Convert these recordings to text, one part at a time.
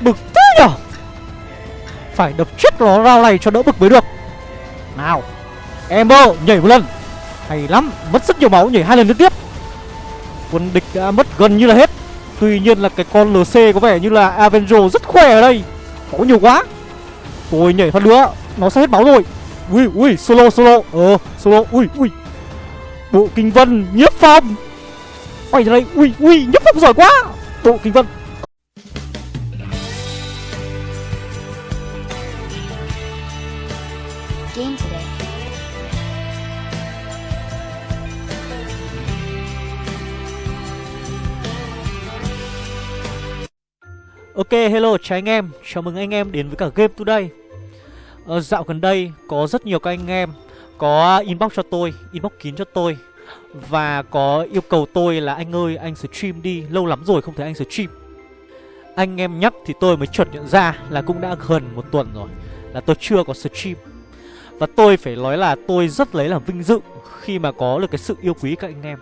Bực thế nhở? Phải đập chết nó rau này cho đỡ bực mới được. Nào, Ember nhảy một lần. Hay lắm, Mất rất nhiều máu, nhảy hai lần liên tiếp. Quân địch đã mất gần như là hết. Tuy nhiên là cái con LC có vẻ như là Avenger rất khỏe ở đây. Máu nhiều quá. Tôi nhảy phát nữa, Nó sẽ hết máu rồi. Ui ui, solo solo. Ờ solo. Ui ui. Bộ kinh vân nhiếp phong. Quay ra đây. Ui ui nhiếp phong giỏi quá. Bộ kinh vân. Ok hello chào anh em. Chào mừng anh em đến với cả Game Today. Ờ, Dạo gần đây có rất nhiều các anh em Có inbox cho tôi Inbox kín cho tôi Và có yêu cầu tôi là anh ơi anh stream đi Lâu lắm rồi không thấy anh stream. Anh em nhắc thì tôi mới chuẩn nhận ra Là cũng đã gần một tuần rồi Là tôi chưa có stream. Và tôi phải nói là tôi rất lấy làm vinh dự Khi mà có được cái sự yêu quý các anh em.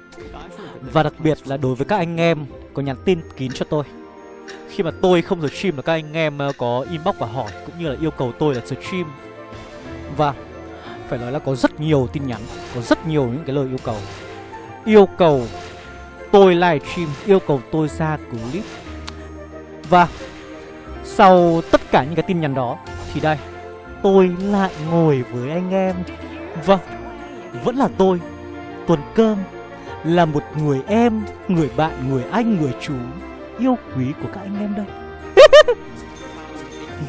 Và đặc biệt là đối với các anh em Có nhắn tin kín cho tôi khi mà tôi không stream là các anh em ờ, có inbox và hỏi, cũng như là yêu cầu tôi là stream. Và phải nói là có rất nhiều tin nhắn, có rất nhiều những cái lời yêu cầu. Yêu cầu tôi livestream yêu cầu tôi ra clip. Và sau tất cả những cái tin nhắn đó, thì đây, tôi lại ngồi với anh em. Vâng vẫn là tôi. Tuần cơm là một người em, người bạn, người anh, người chú yêu quý của các anh em đây.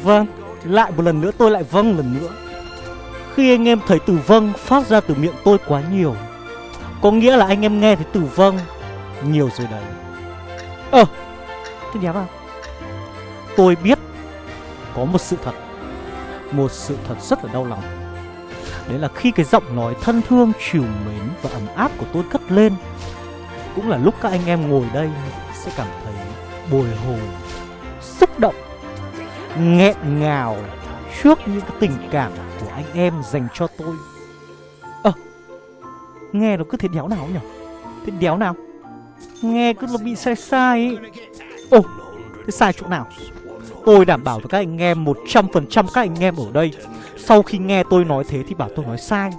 Vâng, lại một lần nữa tôi lại vâng lần nữa. Khi anh em thấy từ vâng phát ra từ miệng tôi quá nhiều Có nghĩa là anh em nghe thấy từ vâng nhiều rồi đấy. Ờ, tôi thế nhá vào Tôi biết có một sự thật Một sự thật rất là đau lòng. Đấy là khi cái giọng nói thân thương, chiều mến và ấm áp của tôi cất lên Cũng là lúc các anh em ngồi đây sẽ cảm thấy bồi hồi xúc động nghẹn ngào trước những cái tình cảm của anh em dành cho tôi. Ơ à, nghe nó cứ thế đéo nào nhỉ thế đéo nào? Nghe cứ nó bị sai sai ấy. Ồ thế sai chỗ nào? Tôi đảm bảo với các anh em 100% các anh em ở đây sau khi nghe tôi nói thế thì bảo tôi nói sai.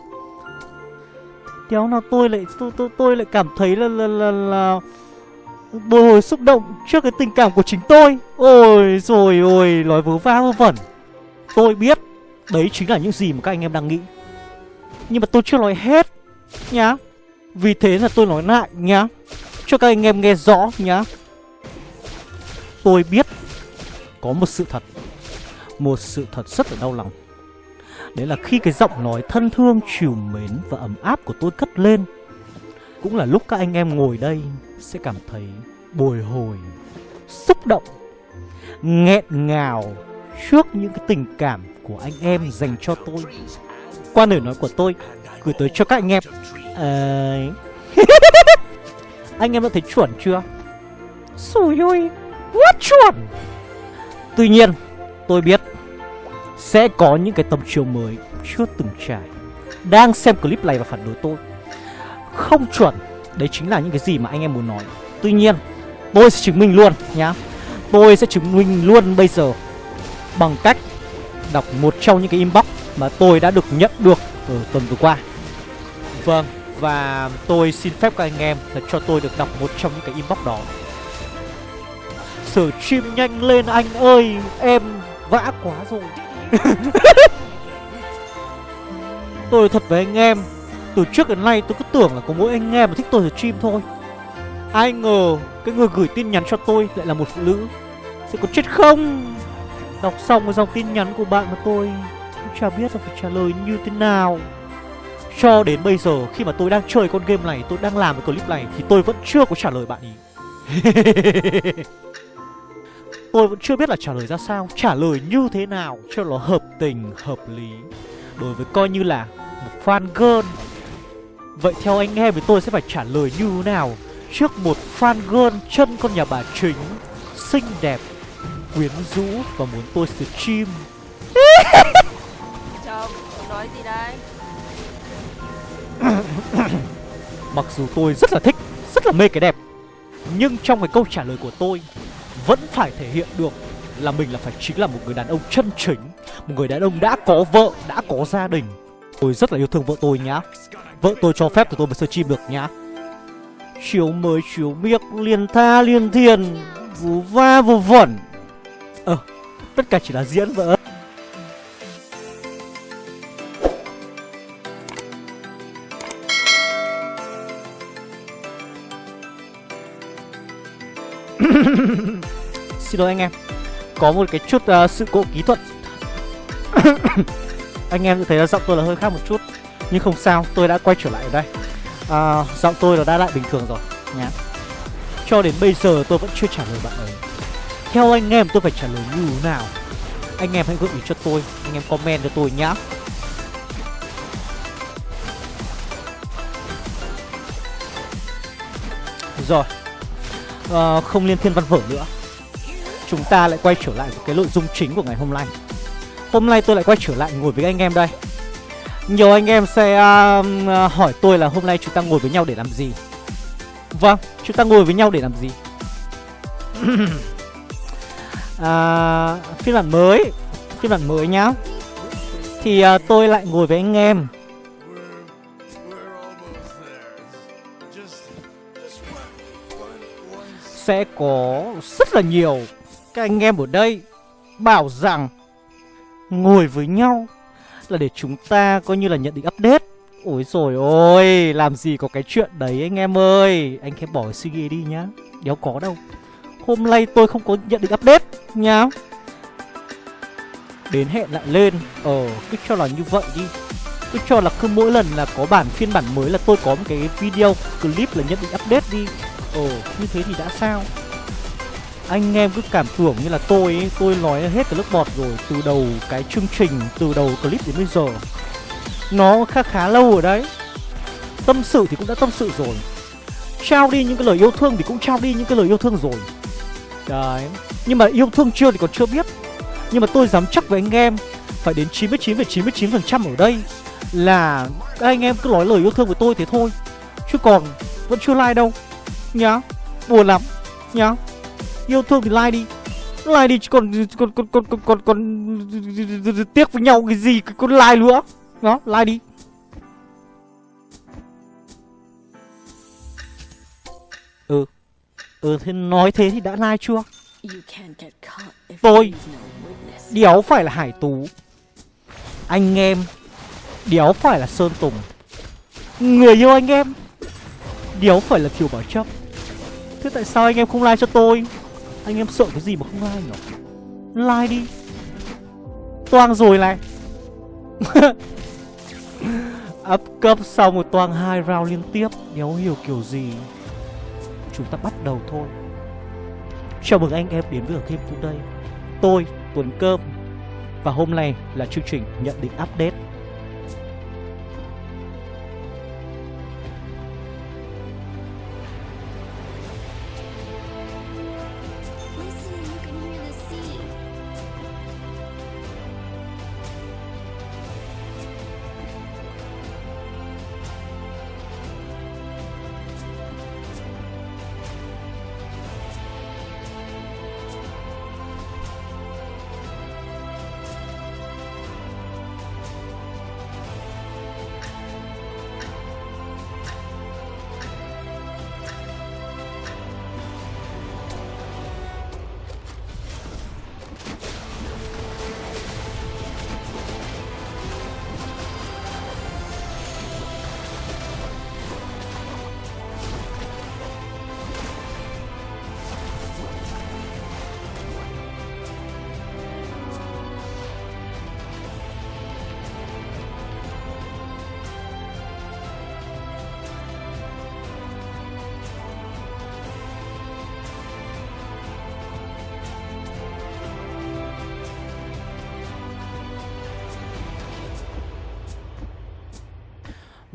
Đéo nào tôi lại tôi tôi tôi lại cảm thấy là là là, là bồi hồi xúc động trước cái tình cảm của chính tôi. Ôi rồi ôi nói vớ va vớ vẩn. Tôi biết Đấy chính là những gì mà các anh em đang nghĩ. Nhưng mà tôi chưa nói hết Nhá. Vì thế là tôi nói lại nhá. Cho các anh em nghe rõ nhá. Tôi biết Có một sự thật. Một sự thật rất là đau lòng. Đấy là khi cái giọng nói thân thương, chiều mến và ấm áp của tôi cất lên cũng là lúc các anh em ngồi đây sẽ cảm thấy bồi hồi, xúc động, nghẹn ngào trước những cái tình cảm của anh em dành cho tôi. Qua lời nói của tôi gửi tới cho các anh em. À... anh em đã thấy chuẩn chưa? Xùi ôi, quá chuẩn! Tuy nhiên, tôi biết sẽ có những cái tầm chiều mới chưa từng trải đang xem clip này và phản đối tôi. Không chuẩn, đấy chính là những cái gì mà anh em muốn nói. Tuy nhiên, Tôi sẽ chứng minh luôn nhá. Tôi sẽ chứng minh luôn bây giờ Bằng cách đọc một trong những cái inbox mà tôi đã được nhận được ở tuần vừa qua. Vâng, và tôi xin phép các anh em là cho tôi được đọc một trong những cái inbox đó. Sở chim nhanh lên anh ơi, em vã quá rồi. Tôi thật với anh em từ trước đến nay tôi cứ tưởng là có mỗi anh em mà thích tôi stream thôi. Ai ngờ cái người gửi tin nhắn cho tôi lại là một phụ nữ. Sẽ có chết không? Đọc xong cái dòng tin nhắn của bạn mà tôi Cũng chả biết là phải trả lời như thế nào. Cho đến bây giờ khi mà tôi đang chơi con game này Tôi đang làm cái clip này Thì tôi vẫn chưa có trả lời bạn ý. Tôi vẫn chưa biết là trả lời ra sao Trả lời như thế nào cho nó hợp tình, hợp lý. Đối với coi như là một fan girl. Vậy theo anh em thì tôi sẽ phải trả lời như thế nào? Trước một fan girl chân con nhà bà chính xinh đẹp quyến rũ và muốn tôi stream. Chồng nói gì đây? Mặc dù tôi rất là thích rất là mê cái đẹp nhưng trong cái câu trả lời của tôi vẫn phải thể hiện được là mình là phải chính là một người đàn ông chân chính Một người đàn ông đã có vợ, đã có gia đình. Tôi rất là yêu thương vợ tôi nhá Vợ tôi cho phép thì tôi mới stream được nhá. Chiếu mới chiếu miếc liền tha liền thiền Vù va vù vẩn. Ờ, tất cả chỉ là diễn vợ. Xin lỗi anh em Có một cái chút uh, sự cố kỹ thuật. Anh em thấy là giọng tôi là hơi khác một chút. Nhưng không sao, tôi đã quay trở lại ở đây. À, Giọng tôi là đã lại bình thường rồi nhá Cho đến bây giờ tôi vẫn chưa trả lời bạn ấy. Theo anh em tôi phải trả lời như thế nào? Anh em hãy gợi ý cho tôi Anh em comment cho tôi nhá. Rồi. À, không liên thiên văn vở nữa. Chúng ta lại quay trở lại với cái nội dung chính của ngày hôm nay. Hôm nay tôi lại quay trở lại ngồi với anh em đây. Nhiều anh em sẽ uh, hỏi tôi là hôm nay chúng ta ngồi với nhau để làm gì? Vâng, chúng ta ngồi với nhau để làm gì? À, Phiên bản mới Phiên bản mới nhá. Thì uh, tôi lại ngồi với anh em. Sẽ có rất là nhiều các anh em ở đây bảo rằng ngồi với nhau là để chúng ta coi như là nhận định update. Ôi rồi ôi, làm gì có cái chuyện đấy anh em ơi. Anh em bỏ suy nghĩ đi nhá. Đéo có đâu. Hôm nay tôi không có nhận định update nhá. Đến hẹn lại lên. Ờ, cứ cho là như vậy đi. Cứ cho là cứ mỗi lần là có bản phiên bản mới là tôi có một cái video clip là nhận định update đi Ồ, như thế thì đã sao anh em cứ cảm tưởng như là tôi ấy, tôi nói hết cái lớp bọt rồi Từ đầu cái chương trình, từ đầu clip đến bây giờ. Nó khá khá lâu ở đấy. Tâm sự thì cũng đã tâm sự rồi. Trao đi những cái lời yêu thương thì cũng trao đi những cái lời yêu thương rồi. Đấy Nhưng mà yêu thương chưa thì còn chưa biết. Nhưng mà tôi dám chắc với anh em Phải đến 99,99% ,99 ở đây Là các anh em cứ nói lời yêu thương với tôi thế thôi. Chứ còn vẫn chưa like đâu. Nhá buồn lắm. Nhá yêu thương thì like đi. Like đi chứ còn còn còn còn còn còn, còn tiếc với nhau cái gì còn like nữa đó like đi. Ừ. Ừ thế nói thế thì đã like chưa? Tôi đéo phải là hải tú. Anh em đéo phải là sơn tùng. Người yêu anh em đéo phải là thiều bảo chấp. Thế tại sao anh em không like cho tôi anh em sợ cái gì mà không like nhỉ Like đi. Toang rồi này. Up cấp xong rồi toang hai round liên tiếp. Đéo hiểu kiểu gì? Chúng ta bắt đầu thôi. Chào mừng anh em đến với game today. Tôi, Tuấn Cơm. Và hôm nay là chương trình nhận định update.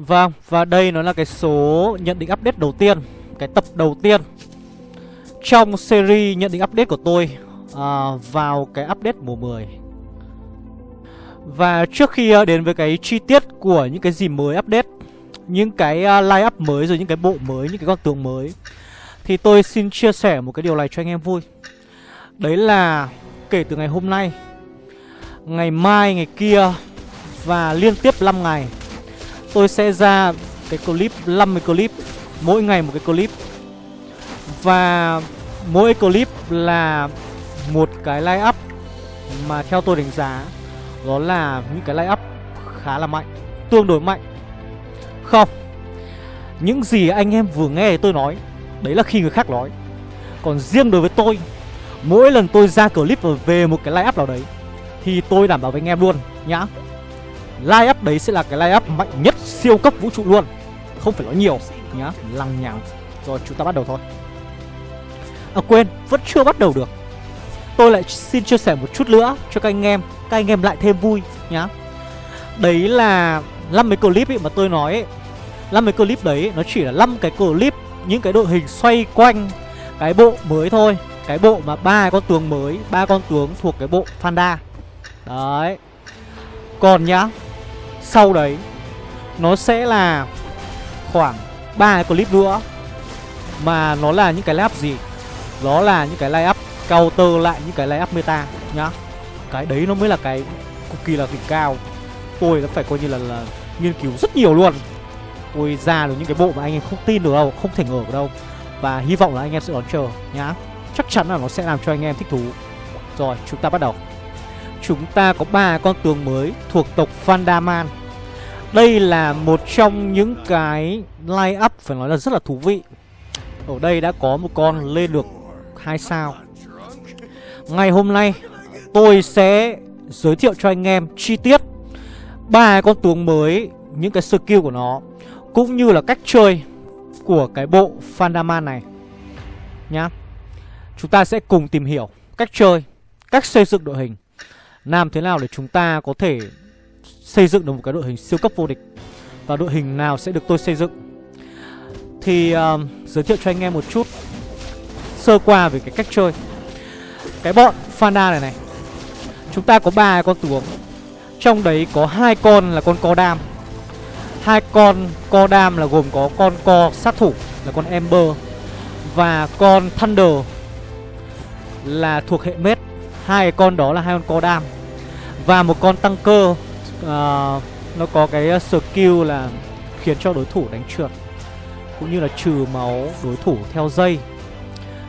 Vâng, và đây nó là cái số nhận định update đầu tiên Cái tập đầu tiên Trong series nhận định update của tôi à, Vào cái update mùa 10 Và trước khi à, đến với cái chi tiết của những cái gì mới update Những cái à, line up mới rồi những cái bộ mới, những cái con tướng mới Thì tôi xin chia sẻ một cái điều này cho anh em vui. Đấy là kể từ ngày hôm nay Ngày mai, ngày kia Và liên tiếp 5 ngày Tôi sẽ ra cái clip 50 clip, Mỗi ngày một cái clip. Và mỗi clip là một cái line up Mà theo tôi đánh giá, Đó là những cái line up khá là mạnh, Tương đối mạnh. Không, Những gì anh em vừa nghe tôi nói, Đấy là khi người khác nói. Còn riêng đối với tôi, Mỗi lần tôi ra clip và về một cái line up nào đấy, Thì tôi đảm bảo với anh em luôn, nhá. Line up đấy sẽ là cái line up mạnh nhất siêu cấp vũ trụ luôn. Không phải nói nhiều, nhá, Lằng nhằng. Rồi, chúng ta bắt đầu thôi. À quên, Vẫn chưa bắt đầu được. Tôi lại xin chia sẻ một chút nữa cho các anh em, Các anh em lại thêm vui, nhá. Đấy là 50 clip ấy mà tôi nói ấy. 50 clip đấy, nó chỉ là 5 cái clip, Những cái đội hình xoay quanh Cái bộ mới thôi. Cái bộ mà ba con tướng mới, ba con tướng thuộc cái bộ Fanda Đấy. Còn nhá sau đấy Nó sẽ là khoảng ba clip nữa. Mà nó là những cái line up gì? Đó là những cái lay up counter lại những cái lay up meta nhá. Cái đấy nó mới là cái cực kỳ là đỉnh cao. Tôi đã phải coi như là, là nghiên cứu rất nhiều luôn. Tôi ra được những cái bộ mà anh em không tin được đâu Không thể ngờ được đâu. Và hy vọng là anh em sẽ đón chờ nhá. Chắc chắn là nó sẽ làm cho anh em thích thú. Rồi chúng ta bắt đầu. Chúng ta có ba con tướng mới thuộc tộc Fandaman đây là một trong những cái line up phải nói là rất là thú vị. Ở đây đã có một con lên được hai sao. Ngày hôm nay tôi sẽ giới thiệu cho anh em chi tiết ba con tướng mới, những cái skill của nó cũng như là cách chơi của cái bộ Fandaman này. Nhá. Chúng ta sẽ cùng tìm hiểu cách chơi, cách xây dựng đội hình. Làm thế nào để chúng ta có thể xây dựng được một cái đội hình siêu cấp vô địch. Và đội hình nào sẽ được tôi xây dựng? Thì uh, giới thiệu cho anh em một chút sơ qua về cái cách chơi. Cái bọn Fana này này chúng ta có ba con tướng. Trong đấy có hai con là con co đam. Hai con co đam là gồm có con co sát thủ là con Ember và con Thunder là thuộc hệ mết. Hai con đó là hai con co đam. Và một con tăng cơ uh, nó có cái ờ, skill là khiến cho đối thủ đánh trượt cũng như là trừ máu đối thủ theo dây.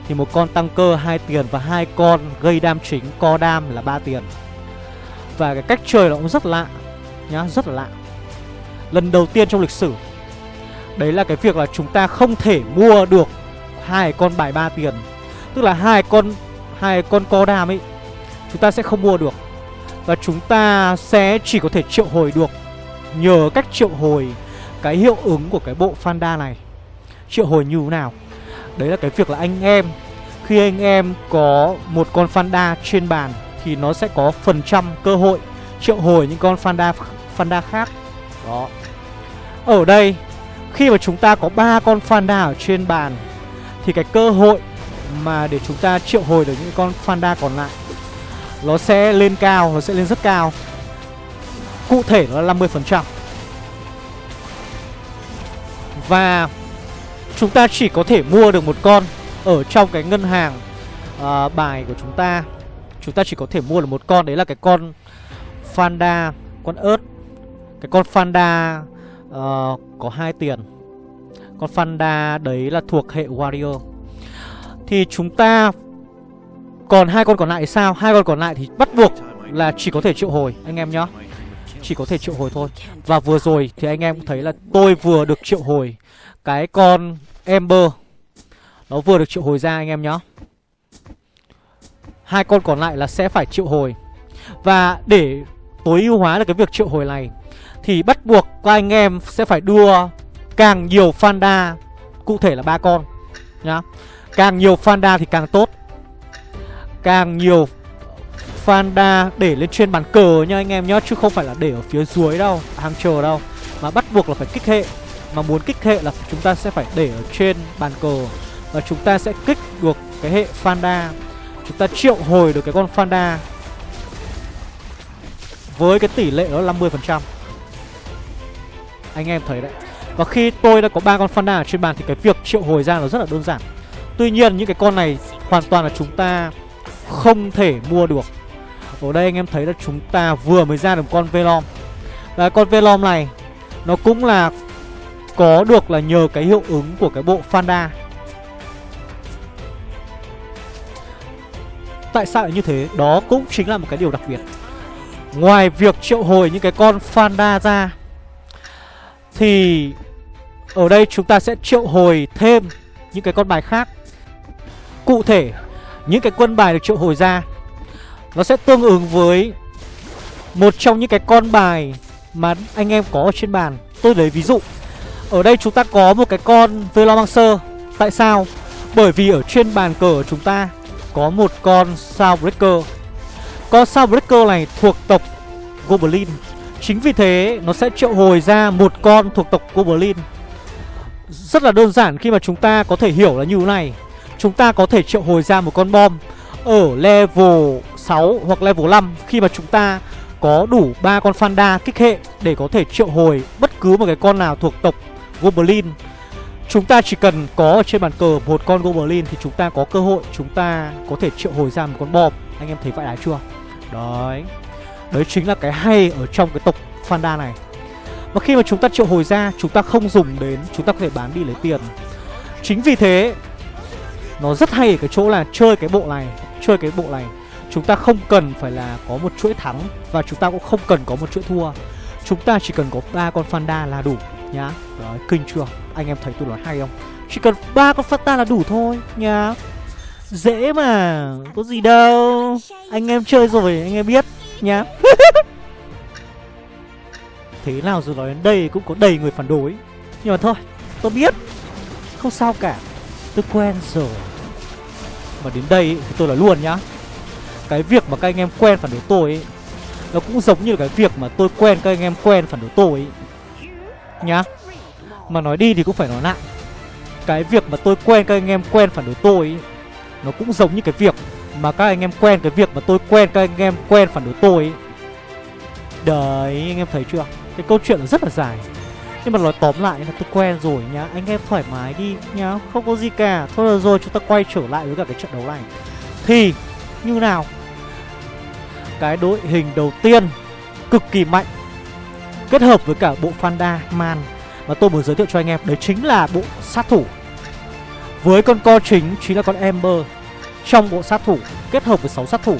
Thì một con tăng cơ hai tiền và hai con gây đam chính co đam là ba tiền. Và cái cách chơi nó cũng rất lạ nhá rất là lạ. Lần đầu tiên trong lịch sử đấy là cái việc là chúng ta không thể mua được hai con bài ba tiền. Tức là hai con hai con co đam ấy chúng ta sẽ không mua được và chúng ta sẽ chỉ có thể triệu hồi được, nhờ cách triệu hồi, cái hiệu ứng của cái bộ Fanda này. Triệu hồi như thế nào? Đấy là cái việc là anh em, khi anh em có một con Fanda trên bàn thì nó sẽ có phần trăm cơ hội triệu hồi những con Fanda Fanda khác. Đó. Ở đây, khi mà chúng ta có ba con Fanda ở trên bàn, thì cái cơ hội mà để chúng ta triệu hồi được những con Fanda còn lại nó sẽ lên cao, nó sẽ lên rất cao. Cụ thể nó là 50% Và chúng ta chỉ có thể mua được một con Ở trong cái ngân hàng uh, bài của chúng ta. Chúng ta chỉ có thể mua được một con Đấy là cái con Fanda Con ớt. Cái con Fanda uh, có hai tiền. Con Fanda đấy là thuộc hệ Warrior. Thì chúng ta còn hai con còn lại sao? Hai con còn lại thì bắt buộc là chỉ có thể triệu hồi, anh em nhá. Chỉ có thể triệu hồi thôi. Và vừa rồi thì anh em cũng thấy là tôi vừa được triệu hồi cái con Ember. Nó vừa được triệu hồi ra anh em nhá. Hai con còn lại là sẽ phải triệu hồi. Và để tối ưu hóa được cái việc triệu hồi này, thì bắt buộc các anh em sẽ phải đưa càng nhiều Fanda, cụ thể là ba con nhá. Càng nhiều Fanda thì càng tốt càng nhiều Fanda để lên trên bàn cờ nha anh em nhá, Chứ không phải là để ở phía dưới đâu, Hàng chờ đâu. Mà bắt buộc là phải kích hệ, Mà muốn kích hệ là chúng ta sẽ phải để ở trên bàn cờ. Và chúng ta sẽ kích được cái hệ Fanda Chúng ta triệu hồi được cái con Fanda Với cái tỷ lệ đó là 50% Anh em thấy đấy. Và khi tôi đã có ba con Fanda ở trên bàn Thì cái việc triệu hồi ra nó rất là đơn giản. Tuy nhiên những cái con này hoàn toàn là chúng ta không thể mua được. Ở đây anh em thấy là chúng ta vừa mới ra được con Velom. Và con Velom này, Nó cũng là có được là nhờ cái hiệu ứng của cái bộ Fanda. Tại sao lại như thế? Đó cũng chính là một cái điều đặc biệt. Ngoài việc triệu hồi những cái con Fanda ra, Thì ở đây chúng ta sẽ triệu hồi thêm những cái con bài khác. Cụ thể những cái quân bài được triệu hồi ra. Nó sẽ tương ứng với một trong những cái con bài mà anh em có ở trên bàn. Tôi lấy ví dụ. Ở đây chúng ta có một cái con Velomancer. Tại sao? Bởi vì ở trên bàn cờ của chúng ta có một con Soundbreaker Con Soundbreaker này thuộc tộc Goblin. Chính vì thế, nó sẽ triệu hồi ra một con thuộc tộc Goblin. Rất là đơn giản khi mà chúng ta có thể hiểu là như thế này. Chúng ta có thể triệu hồi ra một con bom Ở level 6 hoặc level 5 Khi mà chúng ta có đủ ba con Fanda kích hệ Để có thể triệu hồi bất cứ một cái con nào thuộc tộc Goblin. Chúng ta chỉ cần có ở trên bàn cờ một con Goblin Thì chúng ta có cơ hội chúng ta có thể triệu hồi ra một con bom. Anh em thấy vậy đã chưa? Đấy. Đấy chính là cái hay ở trong cái tộc Fanda này. Và khi mà chúng ta triệu hồi ra, Chúng ta không dùng đến, Chúng ta có thể bán đi lấy tiền. Chính vì thế nó rất hay ở cái chỗ là chơi cái bộ này Chơi cái bộ này. Chúng ta không cần phải là có một chuỗi thắng Và chúng ta cũng không cần có một chuỗi thua. Chúng ta chỉ cần có ba con Fanda là đủ nhá. Đấy, kinh chưa? Anh em thấy tôi nói hay không? Chỉ cần ba con Fanda là đủ thôi nhá. Dễ mà Có gì đâu. Anh em chơi rồi anh em biết nhá. Thế nào rồi nói đến đây cũng có đầy người phản đối. Nhưng mà thôi Tôi biết. Không sao cả. Tôi quen rồi. Mà đến đây thì tôi là luôn nhá Cái việc mà các anh em quen phản đối tôi ấy, Nó cũng giống như cái việc mà tôi quen các anh em quen phản đối tôi ấy. Nhá Mà nói đi thì cũng phải nói lại Cái việc mà tôi quen các anh em quen phản đối tôi ấy, Nó cũng giống như cái việc mà các anh em quen cái việc mà tôi quen các anh em quen phản đối tôi ấy. Đấy anh em thấy chưa Cái câu chuyện nó rất là dài nhưng mà nói tóm lại là tôi quen rồi nhá Anh em thoải mái đi nhá Không có gì cả Thôi được rồi chúng ta quay trở lại với cả cái trận đấu này Thì như nào Cái đội hình đầu tiên Cực kỳ mạnh Kết hợp với cả bộ Fanda Man Mà tôi muốn giới thiệu cho anh em Đấy chính là bộ sát thủ Với con co chính chính là con Ember trong bộ sát thủ kết hợp với 6 sát thủ.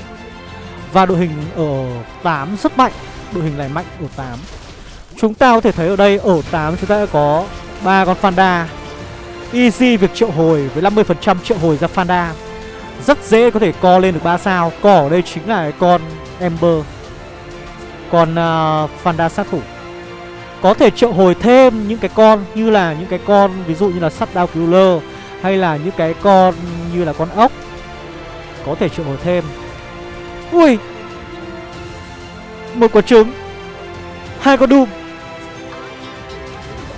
Và đội hình ở 8 rất mạnh, đội hình này mạnh ở 8. Chúng ta có thể thấy ở đây ở 8 chúng ta đã có ba con Fanda. Easy việc triệu hồi với 50% triệu hồi ra Fanda. Rất dễ có thể co lên được 3 sao. Cỏ ở đây chính là con Ember. Con uh, Fanda sát thủ. Có thể triệu hồi thêm những cái con như là những cái con ví dụ như là sắt Shutdown Killer hay là những cái con như là con ốc có thể triệu hồi thêm Ui Một quả trứng Hai con Doom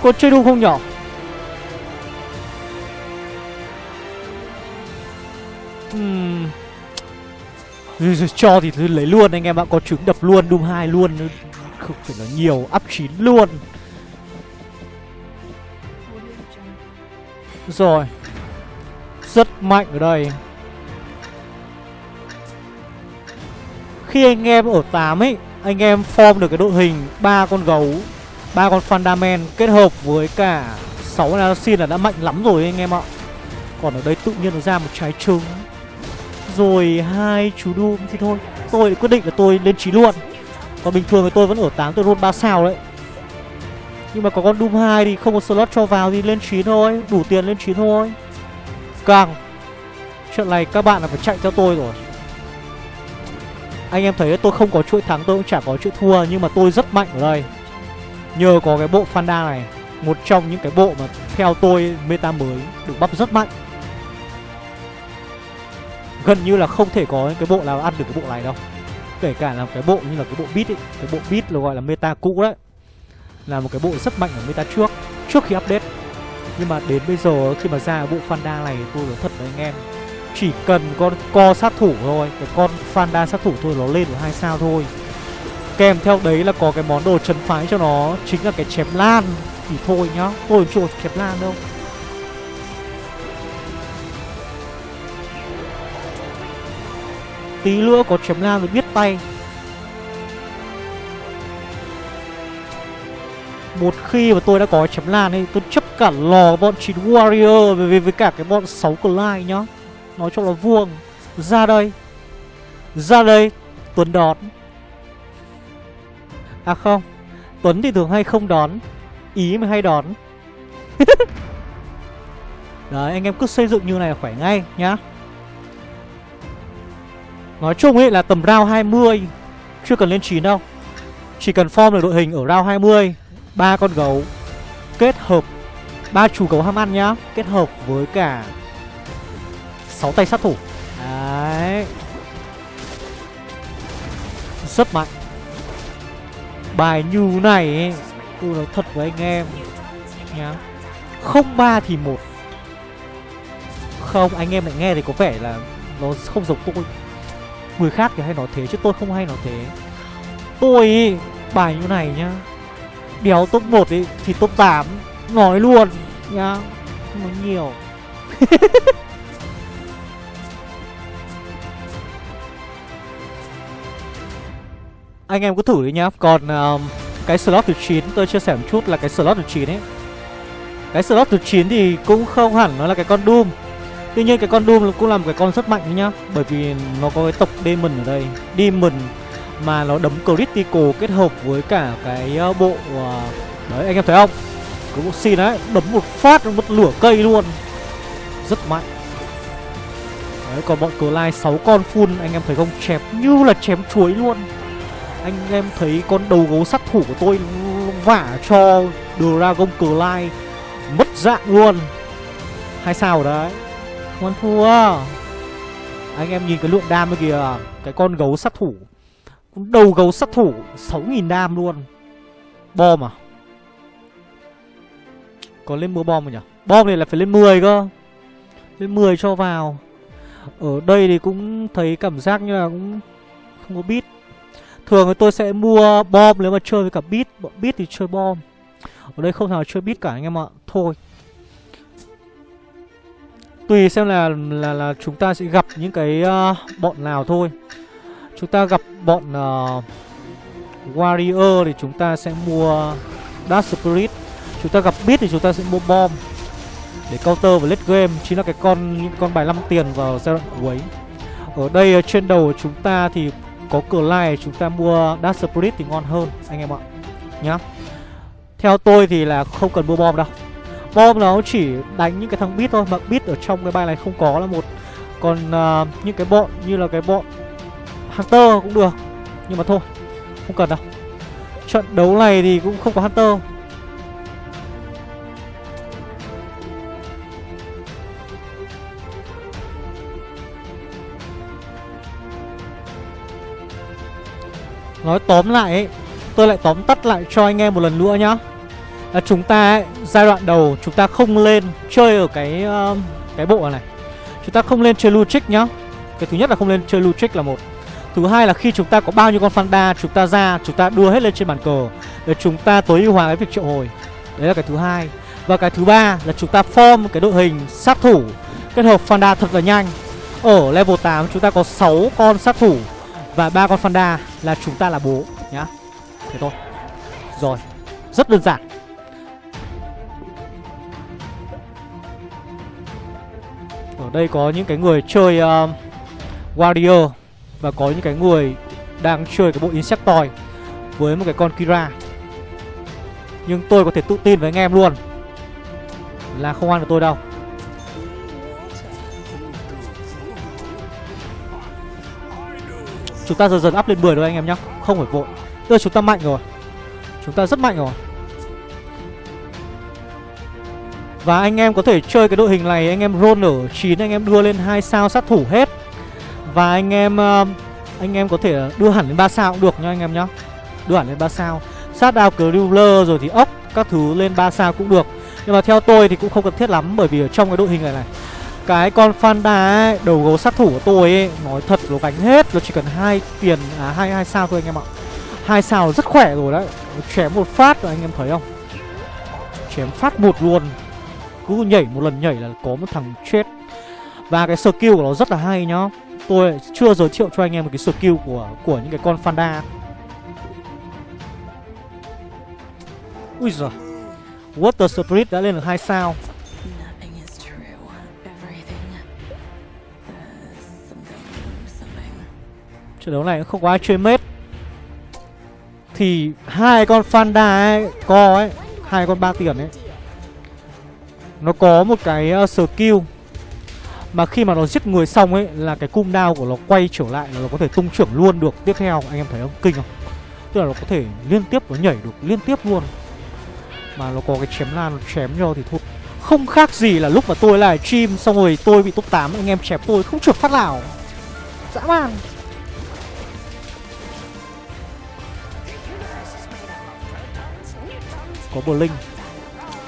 có chơi đúng không nhỏ uhm. Cho thì tôi lấy luôn anh em ạ, Có trứng đập luôn Doom 2 luôn Không phải nói nhiều Up 9 luôn. Rồi, Rất mạnh ở đây. Khi anh em ở 8 ấy, Anh em form được cái đội hình ba con gấu ba con fundament kết hợp với cả 6 assassin là đã mạnh lắm rồi anh em ạ. Còn ở đây tự nhiên nó ra một trái trứng. Rồi hai chú Doom thì thôi. Tôi quyết định là tôi lên trí luôn. Còn bình thường thì tôi vẫn ở 8 tôi roll 3 sao đấy. Nhưng mà có con Doom 2 thì không có slot cho vào thì lên 9 thôi. Đủ tiền lên 9 thôi. Càng. Chuyện này các bạn là phải chạy theo tôi rồi. Anh em thấy tôi không có chuỗi thắng, tôi cũng chả có chuỗi thua, Nhưng mà tôi rất mạnh ở đây. Nhờ có cái bộ Fanda này, Một trong những cái bộ mà theo tôi meta mới Được bắp rất mạnh. Gần như là không thể có cái bộ nào ăn được cái bộ này đâu. Kể cả là cái bộ như là cái bộ beat ấy, Cái bộ beat là gọi là meta cũ đấy. Là một cái bộ rất mạnh ở meta trước Trước khi update. Nhưng mà đến bây giờ, khi mà ra bộ Fanda này, tôi nói thật với anh em, chỉ cần con co sát thủ thôi, Cái con Fanda sát thủ thôi nó lên được hai sao thôi. Kèm theo đấy là có cái món đồ trấn phái cho nó Chính là cái chém lan. Thì thôi nhá Tôi chưa chém lan đâu. Tí nữa có chém lan rồi biết tay. Một khi mà tôi đã có chém lan ấy Tôi chấp cả lò bọn 9 warrior Với, với cả cái bọn 6 Clyde nhá. Nói cho là vuông. Ra đây. Ra đây. Tuấn đón À không, Tuấn thì thường hay không đón, Ý mới hay đón. Đấy, anh em cứ xây dựng như này là khỏe ngay nhá. Nói chung ấy là tầm round 20 Chưa cần lên 9 đâu. Chỉ cần form được đội hình ở round 20 ba con gấu, Kết hợp, ba chủ gấu ham ăn nhá, Kết hợp với cả 6 tay sát thủ. Đấy. Rất mạnh. Bài như này ấy, Tôi nói thật với anh em Nhá. Không ba thì một. Không anh em lại nghe thì có vẻ là Nó không giống tôi. Người khác thì hay nói thế chứ tôi không hay nói thế. Tôi ý, bài như này nhá. Đéo top một thì top 8 Nói luôn nhá Không nói nhiều. Anh em cứ thử đi nhá. Còn uh, cái slot thứ 9 tôi chia sẻ một chút là cái slot thứ 9 ấy. Cái slot thứ 9 thì cũng không hẳn nó là cái con Doom. Tuy nhiên cái con Doom cũng là một cái con rất mạnh nhá Bởi vì nó có cái tộc Demon ở đây. Demon mà nó đấm critical kết hợp với cả cái ờ, bộ uh, Đấy anh em thấy không? Cái bộ xin đấy Đấm một phát một lửa cây luôn. Rất mạnh. Đấy còn bọn cờ lai 6 con full Anh em thấy không? Chém như là chém chuối luôn. Anh em thấy con đầu gấu sát thủ của tôi Vả cho Dragon cờ lai Mất dạng luôn. Hai sao rồi đấy? Không ăn thua. Anh em nhìn cái lượng đam kìa. Cái con gấu sát thủ. Con Đầu gấu sát thủ 6.000 đam luôn. Bom à? Có lên mua bom rồi nhỉ? Bom này là phải lên 10 cơ. Lên 10 cho vào. Ở đây thì cũng thấy cảm giác như là cũng Không có biết. Thường thì tôi sẽ mua bom nếu mà chơi với cả bit Bọn bit thì chơi bom. Ở đây không nào chơi bit cả anh em ạ. Thôi. Tùy xem là là là chúng ta sẽ gặp những cái uh, bọn nào thôi. Chúng ta gặp bọn uh, Warrior thì chúng ta sẽ mua Dark Spirit. Chúng ta gặp bit thì chúng ta sẽ mua bom. Để counter và late game Chính là cái con những con bài 5 tiền vào giai đoạn cuối. Ở đây ờ, trên đầu chúng ta thì có cửa lai Chúng ta mua Dark Spirit thì ngon hơn Anh em ạ. Nhá. Theo tôi thì là không cần mua bom đâu. Bom nó chỉ đánh những cái thằng bit thôi Mà bit ở trong cái bài này không có là một. Còn uh, những cái bọn như là cái bọn Hunter cũng được Nhưng mà thôi Không cần đâu. Trận đấu này thì cũng không có Hunter. Nói tóm lại ấy Tôi lại tóm tắt lại cho anh em một lần nữa nhá. Là Chúng ta ấy, giai đoạn đầu chúng ta không lên chơi ở cái uh, cái bộ này. Chúng ta không lên chơi Lutric nhá. Cái thứ nhất là không lên chơi Lutric là một. Thứ hai là khi chúng ta có bao nhiêu con Fanda Chúng ta ra, chúng ta đưa hết lên trên bàn cờ Để chúng ta tối ưu hóa cái việc triệu hồi. Đấy là cái thứ hai. Và cái thứ ba là chúng ta form cái đội hình sát thủ. Kết hợp Fanda thật là nhanh. Ở level 8 chúng ta có 6 con sát thủ. Và ba con Fanda là chúng ta là bố nhá. Thế thôi. Rồi Rất đơn giản. Ở đây có những cái người chơi uh, Warrior và có những cái người đang chơi cái bộ Insectoid Với một cái con Kira. Nhưng tôi có thể tự tin với anh em luôn Là không ăn được tôi đâu. Chúng ta dần dần up lên 10 rồi anh em nhá Không phải vội Bây chúng ta mạnh rồi Chúng ta rất mạnh rồi Và anh em có thể chơi cái đội hình này, Anh em roll ở 9 Anh em đưa lên hai sao sát thủ hết và anh em ờ, anh em có thể đưa hẳn lên 3 sao cũng được nha anh em nhá. Đưa hẳn lên 3 sao. Sát đao Cruller rồi thì ốc các thứ lên 3 sao cũng được. Nhưng mà theo tôi thì cũng không cần thiết lắm bởi vì ở trong cái đội hình này này cái con Fanda ấy, đầu gấu sát thủ của tôi ấy, nói thật nó gánh hết, nó chỉ cần hai tiền à hai hai sao thôi anh em ạ. Hai sao rất khỏe rồi đấy. Chém một phát rồi anh em thấy không? Chém phát một luôn. Cứ nhảy một lần nhảy là có một thằng chết. Và cái skill của nó rất là hay nhá tôi chưa giới thiệu cho anh em một cái skill của của những cái con Fanda Ui giời Water Spirit đã lên được 2 sao Trận đấu này cũng không có ai chơi mết. Thì hai con Fanda ấy Co ấy hai con ba tiền ấy Nó có một cái uh, skill Mà khi mà nó giết người xong ấy Là cái cung đao của nó quay trở lại Là nó có thể tung trưởng luôn được. Tiếp theo Anh em thấy không? Kinh không? Tức là nó có thể liên tiếp nó nhảy được liên tiếp luôn. Mà nó có cái chém lan nó chém nhau thì thôi. Không khác gì là lúc mà tôi lại stream Xong rồi tôi bị top 8 Anh em chém tôi không trượt phát nào. Dã man. Có Blink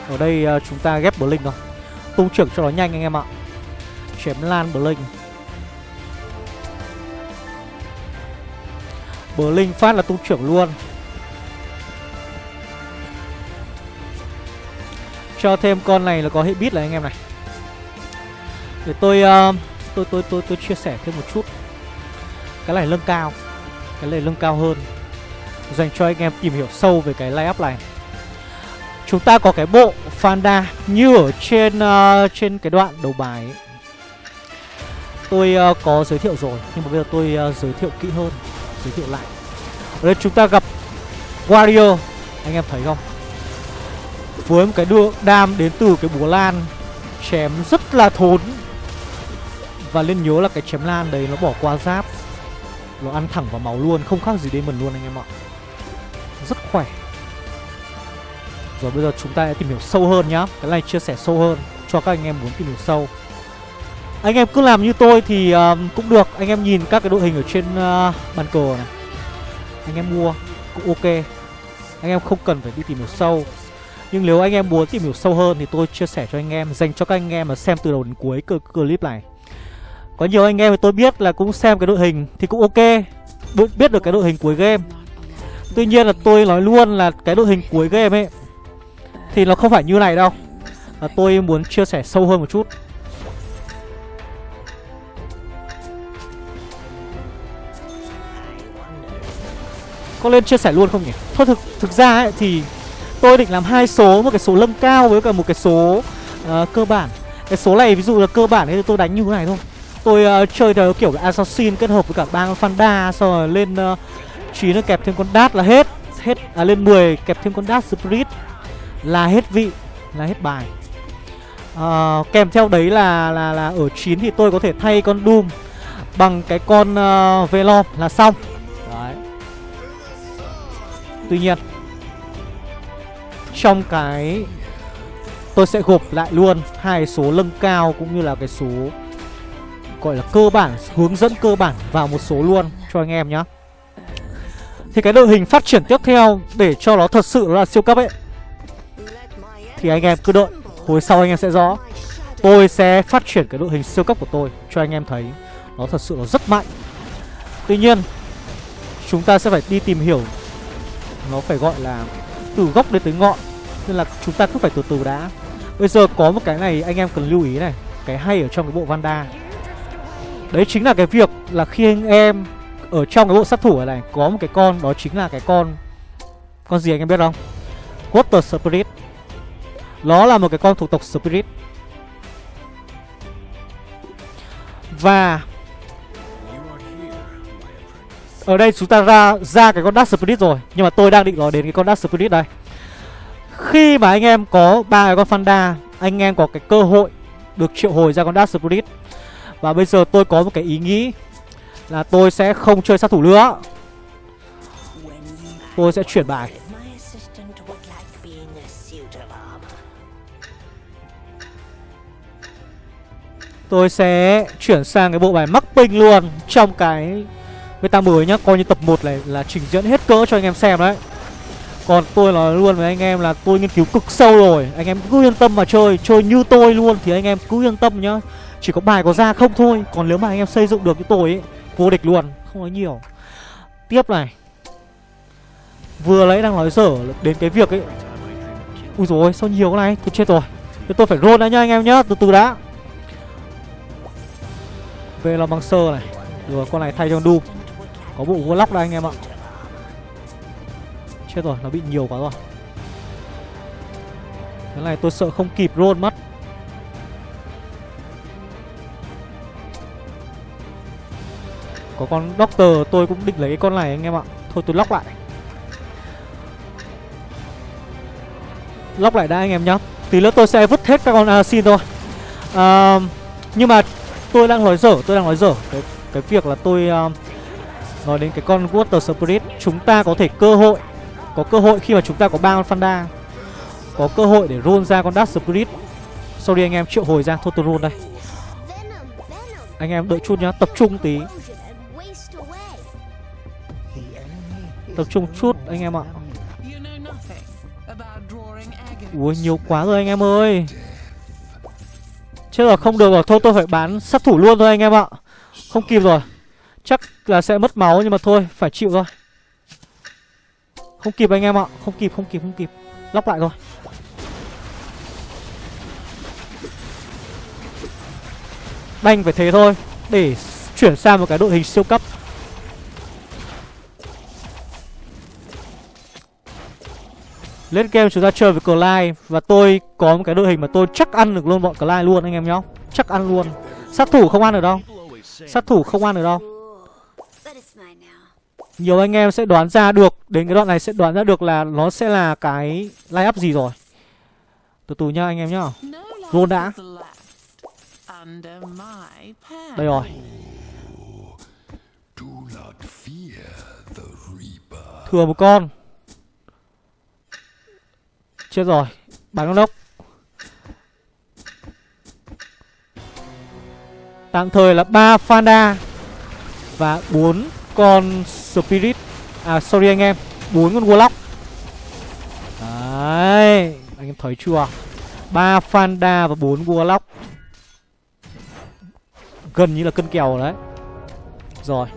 Ở đây uh, chúng ta ghép Blink thôi. Tung trưởng cho nó nhanh anh em ạ. Chém lan Blink Blink phát là tung trưởng luôn. Cho thêm con này là có hệ bit là anh em này. Để tôi uh, tôi tôi tôi tôi chia sẻ thêm một chút. Cái này lưng cao. Cái này lưng cao hơn. Dành cho anh em tìm hiểu sâu về cái layup up này. Chúng ta có cái bộ Fanda như ở trên uh, trên cái đoạn đầu bài ấy. Tôi uh, có giới thiệu rồi Nhưng mà bây giờ tôi uh, giới thiệu kỹ hơn Giới thiệu lại. Ở đây chúng ta gặp Warrior Anh em thấy không? Với một cái đưa đam đến từ cái búa lan Chém rất là thốn. Và nên nhớ là cái chém lan đấy nó bỏ qua giáp Nó ăn thẳng vào máu luôn Không khác gì Demon luôn anh em ạ. Rất khỏe rồi bây giờ chúng ta sẽ tìm hiểu sâu hơn nhá. Cái này chia sẻ sâu hơn cho các anh em muốn tìm hiểu sâu. Anh em cứ làm như tôi thì uh, cũng được. Anh em nhìn các cái đội hình ở trên uh, bàn cờ này. Anh em mua cũng ok. Anh em không cần phải đi tìm hiểu sâu. Nhưng nếu anh em muốn tìm hiểu sâu hơn Thì tôi chia sẻ cho anh em Dành cho các anh em mà xem từ đầu đến cuối clip này. Có nhiều anh em thì tôi biết là cũng xem cái đội hình Thì cũng ok. Biết được cái đội hình cuối game. Tuy nhiên là tôi nói luôn là cái đội hình cuối game ấy thì nó không phải như này đâu à, Tôi muốn chia sẻ sâu hơn một chút Có lên chia sẻ luôn không nhỉ? Thôi thực thực ra ấy thì tôi định làm hai số một cái số lâng cao với cả một cái số uh, cơ bản. Cái số này ví dụ là cơ bản thì tôi đánh như thế này thôi. Tôi uh, chơi theo kiểu assassin kết hợp với cả bang Fanda xong rồi lên ờ, uh, 9 nó kẹp thêm con đát là hết. Hết à lên 10 kẹp thêm con đát spirit là hết vị là hết bài. À, kèm theo đấy là là là ở 9 thì tôi có thể thay con Doom bằng cái con uh, Velom là xong. Đấy. Tuy nhiên trong cái tôi sẽ gộp lại luôn hai số lâng cao cũng như là cái số gọi là cơ bản hướng dẫn cơ bản vào một số luôn cho anh em nhá. Thì cái đội hình phát triển tiếp theo để cho nó thật sự là siêu cấp ấy thì anh em cứ đợi. Hồi sau anh em sẽ rõ. Tôi sẽ phát triển cái đội hình siêu cấp của tôi Cho anh em thấy. Nó thật sự nó rất mạnh. Tuy nhiên, Chúng ta sẽ phải đi tìm hiểu. Nó phải gọi là Từ gốc đến tới ngọn. Nên là chúng ta cứ phải từ từ đã. Bây giờ có một cái này anh em cần lưu ý này. Cái hay ở trong cái bộ Vanda. Đấy chính là cái việc là khi anh em Ở trong cái bộ sát thủ này Có một cái con, đó chính là cái con Con gì anh em biết không? Water Spirit nó là một cái con thuộc tộc Spirit. Và Ở đây chúng ta ra ra cái con Dark Spirit rồi, Nhưng mà tôi đang định nói đến cái con Dark Spirit đây. Khi mà anh em có ba cái con Fanda Anh em có cái cơ hội Được triệu hồi ra con Dark Spirit. Và bây giờ tôi có một cái ý nghĩ Là tôi sẽ không chơi sát thủ nữa. Tôi sẽ chuyển bài. Tôi sẽ chuyển sang cái bộ bài mắc ping luôn. Trong cái meta mới nhá, Coi như tập 1 này là trình diễn hết cỡ cho anh em xem đấy. Còn tôi nói luôn với anh em là tôi nghiên cứu cực sâu rồi. Anh em cứ yên tâm mà chơi Chơi như tôi luôn thì anh em cứ yên tâm nhá. Chỉ có bài có ra không thôi, Còn nếu mà anh em xây dựng được như tôi ấy Vô địch luôn, Không nói nhiều. Tiếp này. Vừa lấy đang nói dở đến cái việc ấy Ui rồi sao nhiều cái này? Tôi chết rồi. Thế tôi phải roll đã nhá anh em nhá, Từ từ đã. Velomancer sơ này. Rồi con này thay cho Doom Có bộ Warlock đây anh em ạ. Chết rồi nó bị nhiều quá rồi. Cái này tôi sợ không kịp roll mất. Có con Doctor tôi cũng định lấy cái con này anh em ạ. Thôi tôi lock lại. Lock lại đã anh em nhá. Tí nữa tôi sẽ vứt hết các con Assassin thôi. À, Nhưng mà tôi đang nói dở Tôi đang nói dở. Cái, cái việc là tôi uh, Nói đến cái con Water Spirit Chúng ta có thể cơ hội Có cơ hội khi mà chúng ta có ba con Fanda Có cơ hội để roll ra con Dark Spirit. Sorry anh em triệu hồi ra Thôi tôi roll đây. Anh em đợi chút nhá Tập trung tí. Tập trung chút anh em ạ. Ui nhiều quá rồi anh em ơi Chết rồi không được rồi. Thôi, tôi phải bán sát thủ luôn thôi anh em ạ. Không kịp rồi. Chắc là sẽ mất máu nhưng mà thôi, Phải chịu thôi. Không kịp anh em ạ. Không kịp không kịp không kịp. Lóc lại rồi Đành phải thế thôi. Để chuyển sang một cái đội hình siêu cấp. Lên game chúng ta chơi với Clyde. Và tôi có một cái đội hình mà tôi chắc ăn được luôn bọn Clyde luôn, anh em nhá Chắc ăn luôn. Sát thủ không ăn được đâu. Sát thủ không ăn được đâu. Nhiều anh em sẽ đoán ra được, Đến cái đoạn này sẽ đoán ra được là Nó sẽ là cái line up gì rồi. Từ từ nhá, anh em nhá. Roll đã. Đây rồi. Thừa một con. Chết rồi Bắn con ốc Tạm thời là ba Fanda Và bốn con Spirit. À sorry anh em, bốn con Warlock. Đấy, Anh em thấy chưa? Ba Fanda và bốn Warlock. Gần như là cân kèo đấy. Rồi.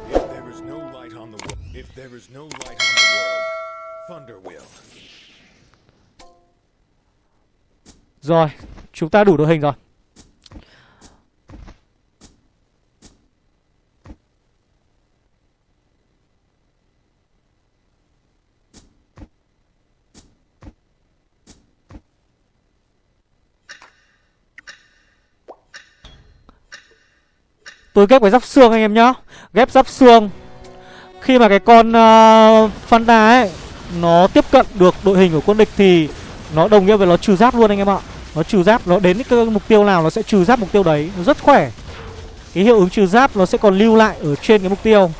Rồi, chúng ta đủ đội hình rồi. Tôi ghép cái giáp xương anh em nhá. Ghép giáp xương. Khi mà cái con uh, Fanta ấy Nó tiếp cận được đội hình của quân địch thì nó đồng nghĩa với nó trừ giáp luôn anh em ạ. Nó trừ giáp, nó đến cái mục tiêu nào nó sẽ trừ giáp mục tiêu đấy. Nó rất khỏe. Cái hiệu ứng trừ giáp nó sẽ còn lưu lại ở trên cái mục tiêu.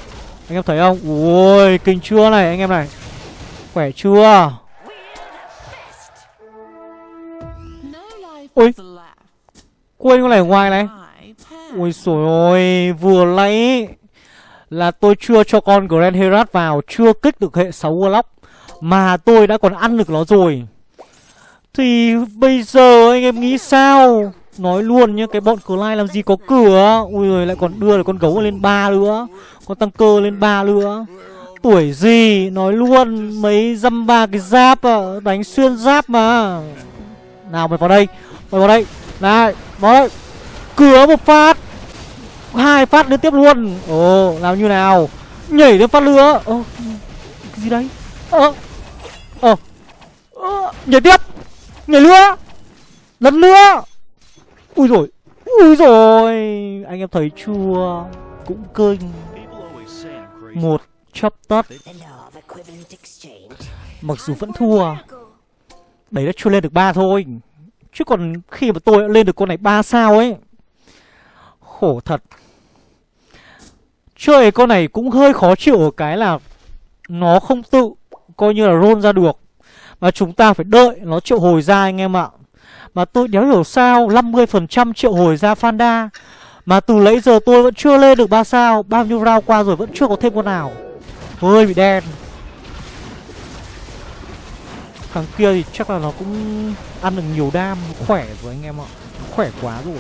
Anh em thấy không? Ui, kinh chưa này, anh em này. Khỏe chưa? Ui. Quên con này ở ngoài này. Ui rồi ôi, vừa lấy là tôi chưa cho con Grand Herat vào, chưa kích được hệ 6 Warlock, mà tôi đã còn ăn được nó rồi thì bây giờ anh em nghĩ sao? Nói luôn nhá Cái bọn Clyde làm gì có cửa? Ui rồi lại còn đưa được con gấu lên ba nữa. Con tăng cơ lên ba nữa. Tuổi gì? Nói luôn Mấy dăm ba cái giáp à, Đánh xuyên giáp mà. Nào mày vào đây Mày vào đây. Này Vào đây. Cửa một phát hai phát liên tiếp luôn. Ồ làm như nào? Nhảy lên phát nữa. Ồ Cái gì đấy? Ờ Ờ Nhảy tiếp. Nhảy nữa Lần nữa Ui rồi Ui rồi Anh em thấy chưa? Cũng kinh Một chấp tất Mặc dù vẫn thua. Đấy đã chưa lên được ba thôi. Chứ còn khi mà tôi lên được con này ba sao ấy. Khổ thật. Chơi con này cũng hơi khó chịu ở cái là Nó không tự Coi như là roll ra được. Mà chúng ta phải đợi nó triệu hồi ra anh em ạ. Mà tôi đéo hiểu sao 50% triệu hồi ra Fanda. Mà từ lấy giờ tôi vẫn chưa lên được 3 sao, Bao nhiêu round qua rồi vẫn chưa có thêm con nào. Hơi bị đen. Thằng kia thì chắc là nó cũng ăn được nhiều đam Khỏe rồi anh em ạ. Khỏe quá rồi.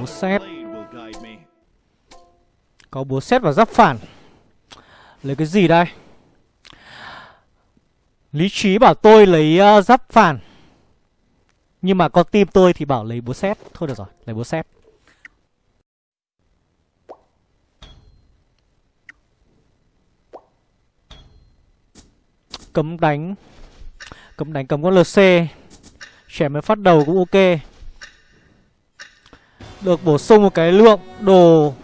Búa xét Có búa xét và giáp phản. Lấy cái gì đây? Lý trí bảo tôi lấy uh, giáp phản Nhưng mà con tim tôi thì bảo lấy búa xét Thôi được rồi, lấy búa xét Cấm đánh. Cấm đánh cấm con LC Trẻ mới phát đầu cũng ok. Được bổ sung một cái lượng đồ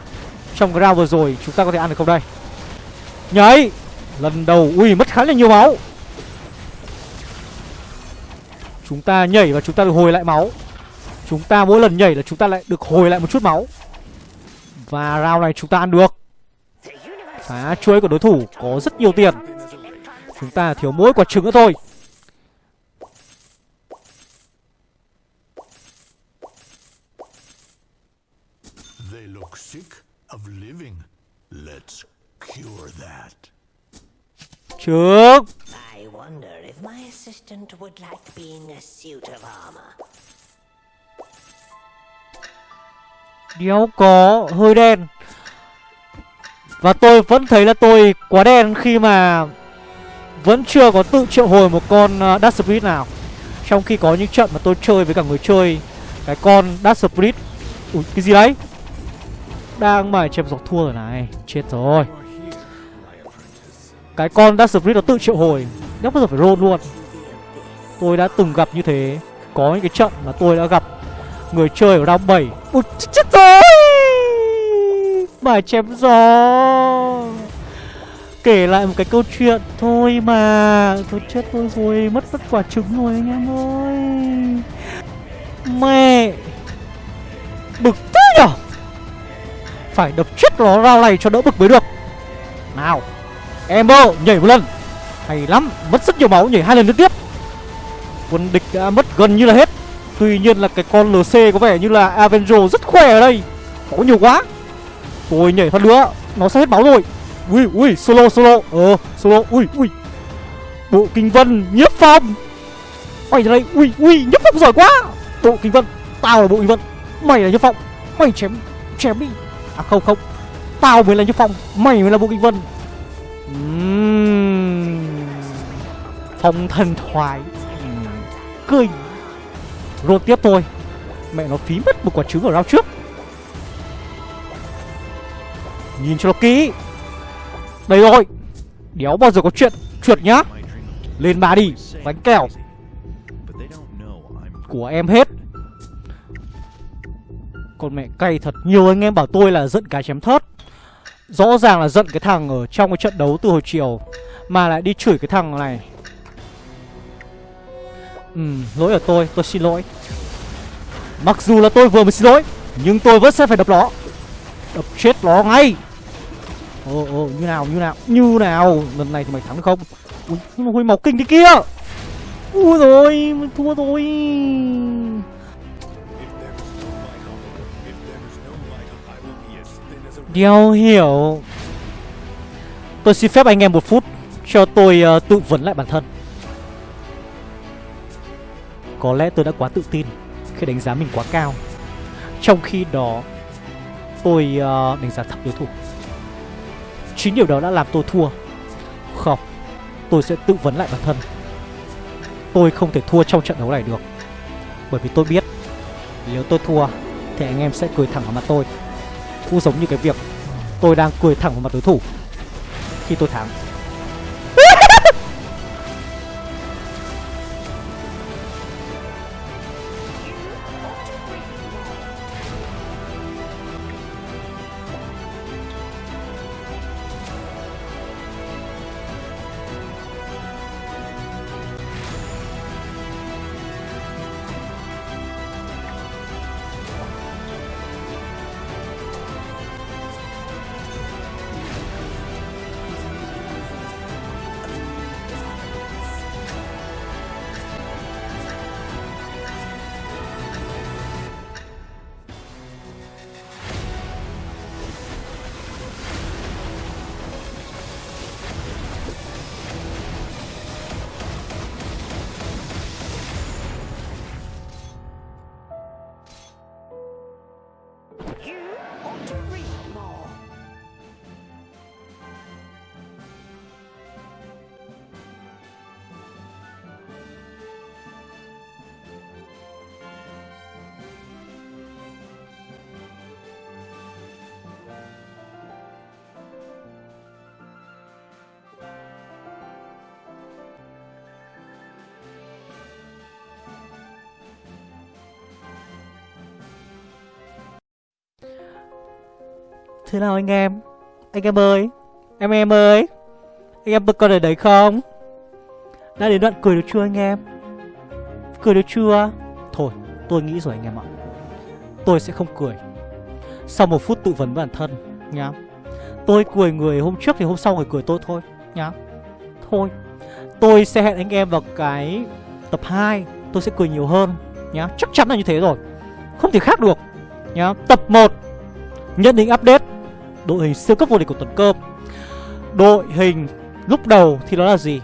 Trong cái round vừa rồi. Chúng ta có thể ăn được không đây? Nhảy! Lần đầu Ui mất khá là nhiều máu. Chúng ta nhảy và chúng ta được hồi lại máu. Chúng ta mỗi lần nhảy là chúng ta lại được hồi lại một chút máu. Và round này chúng ta ăn được. Phá chuối của đối thủ có rất nhiều tiền. Chúng ta thiếu mỗi quả trứng nữa thôi. They look sick of living. Let's cure that. Trứng my assistant would like being a suit of armor. Đéo có hơi đen. Và tôi vẫn thấy là tôi quá đen khi mà Vẫn chưa có tự triệu hồi một con à, Dark Spirit nào. Trong khi có những trận mà tôi chơi với cả người chơi, Cái con Dark Spirit, Ui, cái gì đấy? Đang mải chém giọt thua rồi này, Chết rồi. Cái con Dark Spirit nó tự triệu hồi. Đéo bao giờ phải roll luôn. Tôi đã từng gặp như thế. Có những cái trận mà tôi đã gặp. Người chơi ở round 7 Ui ch- chết rồi! Mải chém gió. Kể lại một cái câu chuyện Thôi mà. Tôi chết tôi rồi. Mất mất quả trứng rồi anh em ơi. Mẹ! Bực thế nhở? Phải đập chết nó rau này cho đỡ bực mới được. Nào Em ơ nhảy một lần. Hay lắm, Mất rất nhiều máu nhảy hai lần liên tiếp. Quân địch đã mất gần như là hết. Tuy nhiên là cái con LC có vẻ như là Avenger rất khỏe ở đây. Có nhiều quá. Tôi nhảy phát nữa Nó sẽ hết máu rồi. Ui ui, solo solo. Ờ solo. Ui ui. Bộ kinh vân nhiếp phong. Mày ra đây. Ui ui nhiếp phong giỏi quá. Bộ kinh vân, Tao là bộ kinh vân. Mày là nhiếp phong. Mày chém chém đi. À không không. Tao mới là nhiếp phong. Mày mới là bộ kinh vân. Uhm. Phong thần thoại. Uhm. Cười. Roll tiếp thôi. Mẹ nó phí mất một quả trứng ở round trước. Nhìn cho nó kỹ. Đây rồi. Đéo bao giờ có chuyện trượt nhá. Lên bà đi Bánh kẹo. Của em hết. Con mẹ cay thật. Nhiều anh em bảo tôi là giận cái chém thớt. Rõ ràng là giận cái thằng ở trong cái trận đấu từ hồi chiều Mà lại đi chửi cái thằng này Ừ, lỗi ở tôi, tôi xin lỗi. Mặc dù là tôi vừa mới xin lỗi Nhưng tôi vẫn sẽ phải đập nó Đập chết nó ngay. Ồ, ồ, như nào, như nào, như nào? Lần này thì mày thắng được không? Ui, nó hồi máu kinh thế kia. Ui rồi, thua rồi. Đeo hiểu. Tôi xin phép anh em một phút Cho tôi uh, tự vấn lại bản thân. Có lẽ tôi đã quá tự tin Khi đánh giá mình quá cao. Trong khi đó Tôi uh, đánh giá thấp đối thủ. Chính điều đó đã làm tôi thua. Không Tôi sẽ tự vấn lại bản thân. Tôi không thể thua trong trận đấu này được. Bởi vì tôi biết Nếu tôi thua Thì anh em sẽ cười thẳng vào mặt tôi. Cũng giống như cái việc Tôi đang cười thẳng vào mặt đối thủ Khi tôi thắng. Thế nào anh em? Anh em ơi, Em em ơi, Anh em còn ở đấy không? Đã đến đoạn cười được chưa anh em? Cười được chưa? Thôi, tôi nghĩ rồi anh em ạ. Tôi sẽ không cười. Sau một phút tự vấn bản thân, nhá. Tôi cười người hôm trước thì hôm sau người cười tôi thôi, nhá. Thôi, Tôi sẽ hẹn anh em vào cái tập 2 Tôi sẽ cười nhiều hơn, nhá. Chắc chắn là như thế rồi. Không thể khác được, nhá. Tập 1 Nhận định update. Đội hình siêu cấp vô địch của tuần cơm. Đội hình lúc đầu thì nó là gì?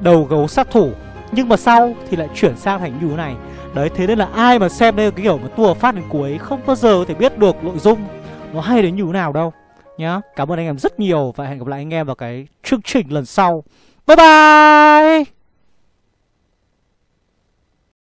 Đầu gấu sát thủ, Nhưng mà sau thì lại chuyển sang thành như thế này. Đấy, thế nên là ai mà xem đây cái kiểu mà tua phát đến cuối, Không bao giờ có thể biết được nội dung Nó hay đến như thế nào đâu, Nhá. Cảm ơn anh em rất nhiều Và hẹn gặp lại anh em vào cái chương trình lần sau. Bye bye!